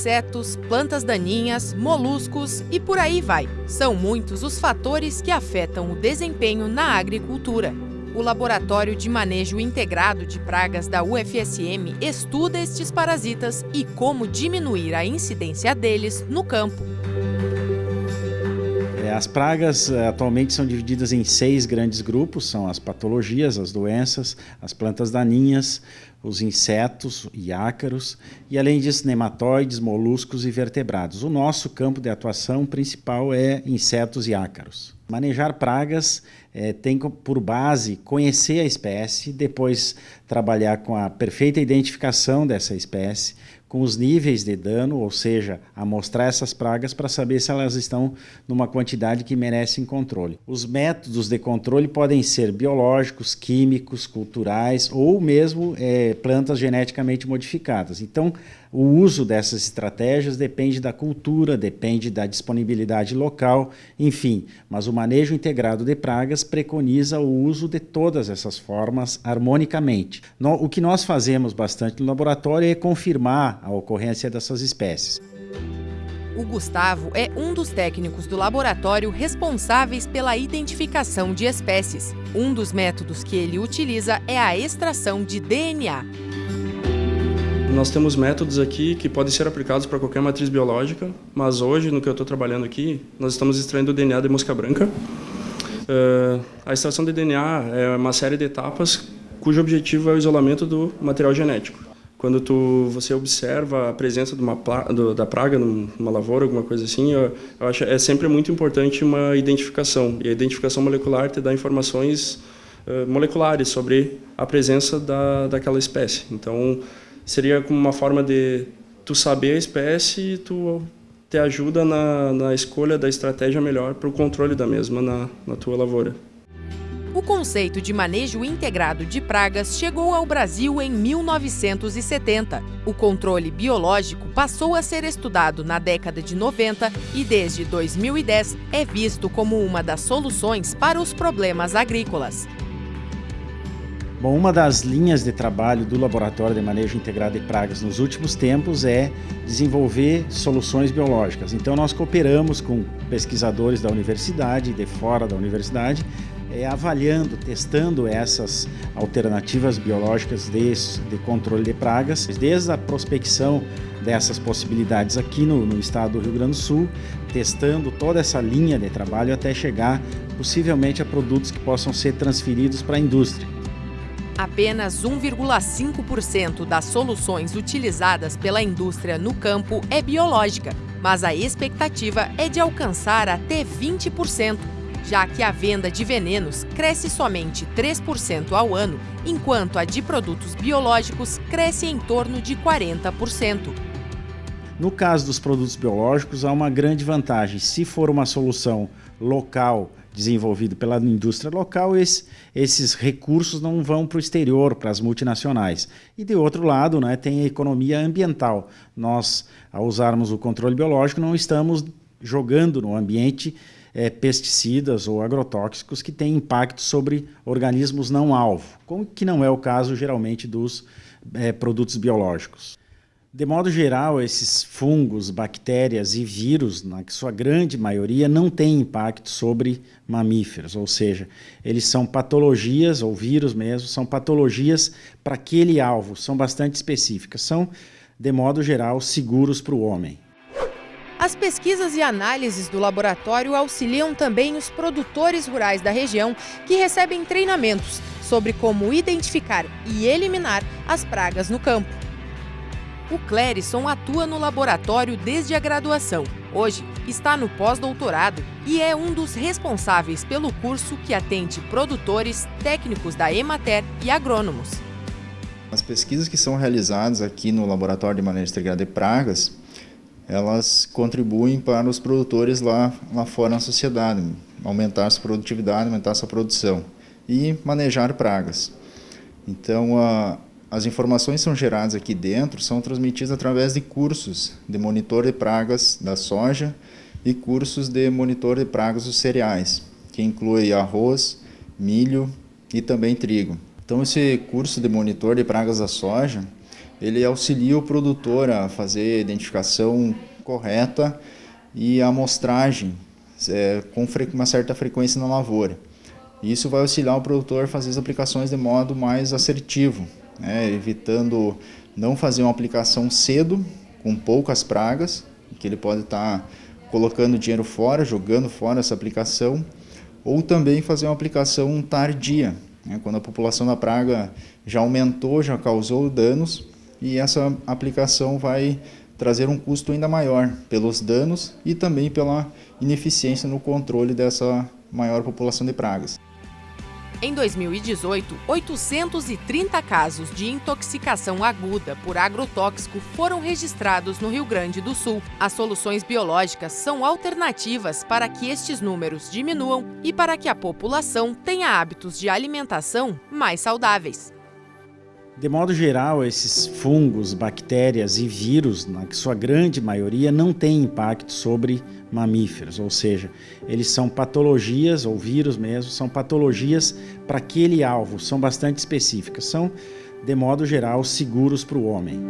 insetos, plantas daninhas, moluscos e por aí vai. São muitos os fatores que afetam o desempenho na agricultura. O Laboratório de Manejo Integrado de Pragas da UFSM estuda estes parasitas e como diminuir a incidência deles no campo. É, as pragas eh, atualmente são divididas em seis grandes grupos, são as patologias, as doenças, as plantas daninhas, os insetos e ácaros, e além disso nematóides, moluscos e vertebrados. O nosso campo de atuação principal é insetos e ácaros. Manejar pragas é, tem por base conhecer a espécie, depois trabalhar com a perfeita identificação dessa espécie, com os níveis de dano, ou seja, amostrar essas pragas para saber se elas estão numa quantidade que merecem controle. Os métodos de controle podem ser biológicos, químicos, culturais ou mesmo é, plantas geneticamente modificadas. Então, o uso dessas estratégias depende da cultura, depende da disponibilidade local, enfim, mas o manejo integrado de pragas preconiza o uso de todas essas formas harmonicamente. o que nós fazemos bastante no laboratório é confirmar a ocorrência dessas espécies. O Gustavo é um dos técnicos do laboratório responsáveis pela identificação de espécies. Um dos métodos que ele utiliza é a extração de DNA. Nós temos métodos aqui que podem ser aplicados para qualquer matriz biológica, mas hoje, no que eu estou trabalhando aqui, nós estamos extraindo o DNA de mosca branca. Uh, a extração de DNA é uma série de etapas cujo objetivo é o isolamento do material genético. Quando tu, você observa a presença de uma, do, da praga numa lavoura, alguma coisa assim, eu, eu acho é sempre muito importante uma identificação. E a identificação molecular te dá informações uh, moleculares sobre a presença da, daquela espécie. Então, seria como uma forma de tu saber a espécie e tu te ajuda na, na escolha da estratégia melhor para o controle da mesma na, na tua lavoura. O conceito de manejo integrado de pragas chegou ao Brasil em 1970. O controle biológico passou a ser estudado na década de 90 e, desde 2010, é visto como uma das soluções para os problemas agrícolas. Bom, uma das linhas de trabalho do Laboratório de Manejo Integrado de Pragas nos últimos tempos é desenvolver soluções biológicas. Então, nós cooperamos com pesquisadores da universidade, de fora da universidade, é, avaliando, testando essas alternativas biológicas de, de, controle de pragas, desde a prospecção dessas possibilidades aqui no, no estado do Rio Grande do Sul, testando toda essa linha de trabalho até chegar possivelmente a produtos que possam ser transferidos para a indústria. Apenas 1,5% das soluções utilizadas pela indústria no campo é biológica, mas a expectativa é de alcançar até 20%, já que a venda de venenos cresce somente 3% ao ano, enquanto a de produtos biológicos cresce em torno de 40%. No caso dos produtos biológicos, há uma grande vantagem. Se for uma solução local desenvolvido pela indústria local, esse, esses recursos não vão para o exterior, para as multinacionais. E de outro lado, né, tem a economia ambiental. Nós, ao usarmos o controle biológico, não estamos jogando no ambiente é, pesticidas ou agrotóxicos que têm impacto sobre organismos não alvo, como que não é o caso geralmente dos é, produtos biológicos. De modo geral, esses fungos, bactérias e vírus, na sua grande maioria, não têm impacto sobre mamíferos, ou seja, eles são patologias, ou vírus mesmo, são patologias para aquele alvo, são bastante específicas, são, de modo geral, seguros para o homem. As pesquisas e análises do laboratório auxiliam também os produtores rurais da região que recebem treinamentos sobre como identificar e eliminar as pragas no campo. O Clérison atua no laboratório desde a graduação. Hoje está no pós-doutorado e é um dos responsáveis pelo curso que atende produtores, técnicos da Emater e agrônomos. As pesquisas que são realizadas aqui no Laboratório de Manejo Integrada de Pragas, elas contribuem para os produtores lá, lá fora na sociedade, aumentar sua produtividade, aumentar sua produção e manejar pragas. Então, a, as informações são geradas aqui dentro são transmitidas através de cursos de monitor de pragas da soja e cursos de monitor de pragas dos cereais, que inclui arroz, milho e também trigo. Então esse curso de monitor de pragas da soja, ele auxilia o produtor a fazer a identificação correta e a amostragem é, com uma certa frequência na lavoura. Isso vai auxiliar o produtor a fazer as aplicações de modo mais assertivo, né, evitando não fazer uma aplicação cedo, com poucas pragas, que ele pode estar tá colocando dinheiro fora, jogando fora essa aplicação, ou também fazer uma aplicação tardia, né, quando a população da praga já aumentou, já causou danos, e essa aplicação vai trazer um custo ainda maior pelos danos e também pela ineficiência no controle dessa maior população de pragas. Em 2018, 830 casos de intoxicação aguda por agrotóxico foram registrados no Rio Grande do Sul. As soluções biológicas são alternativas para que estes números diminuam e para que a população tenha hábitos de alimentação mais saudáveis. De modo geral, esses fungos, bactérias e vírus, na sua grande maioria, não têm impacto sobre mamíferos, ou seja, eles são patologias, ou vírus mesmo, são patologias para aquele alvo, são bastante específicas, são, de modo geral, seguros para o homem.